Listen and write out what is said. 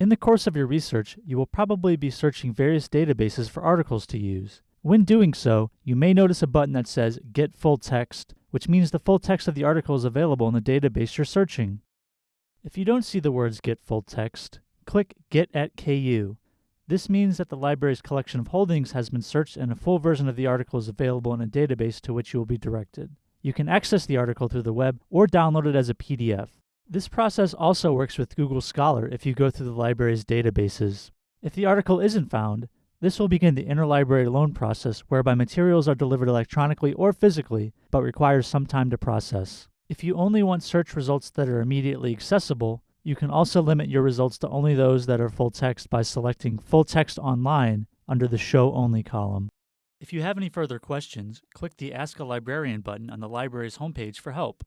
In the course of your research, you will probably be searching various databases for articles to use. When doing so, you may notice a button that says Get Full Text, which means the full text of the article is available in the database you're searching. If you don't see the words Get Full Text, click Get at KU. This means that the library's collection of holdings has been searched and a full version of the article is available in a database to which you will be directed. You can access the article through the web or download it as a PDF. This process also works with Google Scholar if you go through the library's databases. If the article isn't found, this will begin the interlibrary loan process whereby materials are delivered electronically or physically, but requires some time to process. If you only want search results that are immediately accessible, you can also limit your results to only those that are full text by selecting Full Text Online under the Show Only column. If you have any further questions, click the Ask a Librarian button on the library's homepage for help.